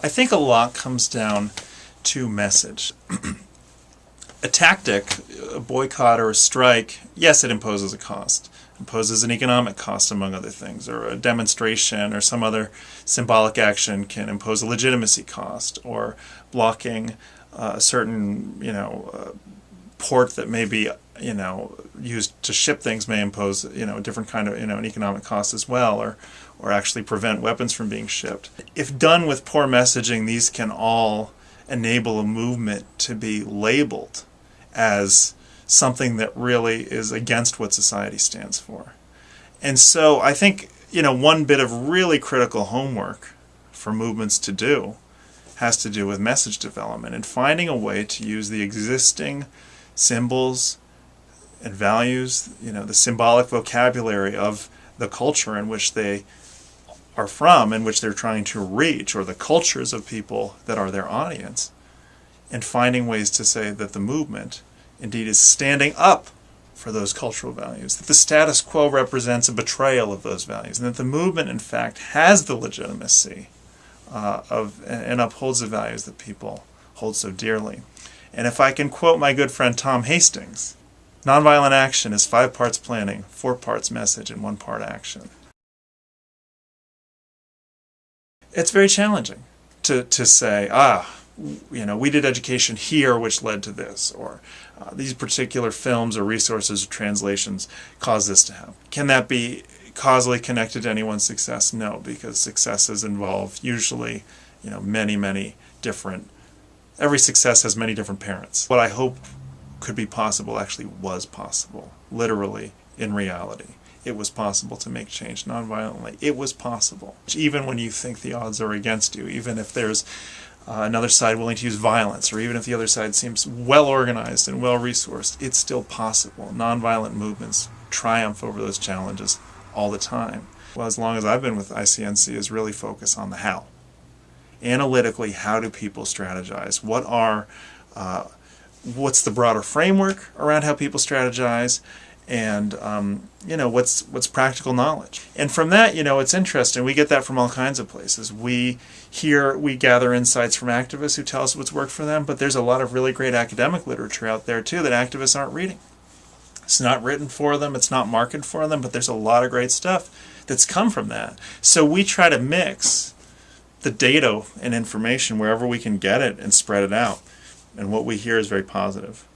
I think a lot comes down to message. a tactic, a boycott or a strike, yes, it imposes a cost. imposes an economic cost, among other things, or a demonstration or some other symbolic action can impose a legitimacy cost, or blocking uh, a certain, you know, uh, port that may be, you know, used to ship things may impose, you know, a different kind of, you know, an economic cost as well, or, or actually prevent weapons from being shipped. If done with poor messaging, these can all enable a movement to be labeled as something that really is against what society stands for. And so I think, you know, one bit of really critical homework for movements to do has to do with message development and finding a way to use the existing symbols and values, you know, the symbolic vocabulary of the culture in which they are from, in which they're trying to reach, or the cultures of people that are their audience, and finding ways to say that the movement indeed is standing up for those cultural values, that the status quo represents a betrayal of those values, and that the movement, in fact, has the legitimacy uh, of and upholds the values that people hold so dearly. And if I can quote my good friend Tom Hastings, nonviolent action is five parts planning, four parts message, and one part action. It's very challenging to, to say, ah, you know, we did education here, which led to this, or uh, these particular films or resources or translations caused this to happen. Can that be causally connected to anyone's success? No, because successes involve usually, you know, many, many different, every success has many different parents. What I hope could be possible actually was possible, literally, in reality. It was possible to make change nonviolently. It was possible. Even when you think the odds are against you, even if there's uh, another side willing to use violence, or even if the other side seems well organized and well resourced, it's still possible. Nonviolent movements triumph over those challenges all the time. Well, as long as I've been with ICNC, is really focus on the how. Analytically, how do people strategize? What are, uh, what's the broader framework around how people strategize? and um, you know what's what's practical knowledge? And from that you know it's interesting. We get that from all kinds of places. We hear we gather insights from activists who tell us what's worked for them but there's a lot of really great academic literature out there too that activists aren't reading. It's not written for them. It's not marketed for them but there's a lot of great stuff that's come from that. So we try to mix the data and information wherever we can get it and spread it out and what we hear is very positive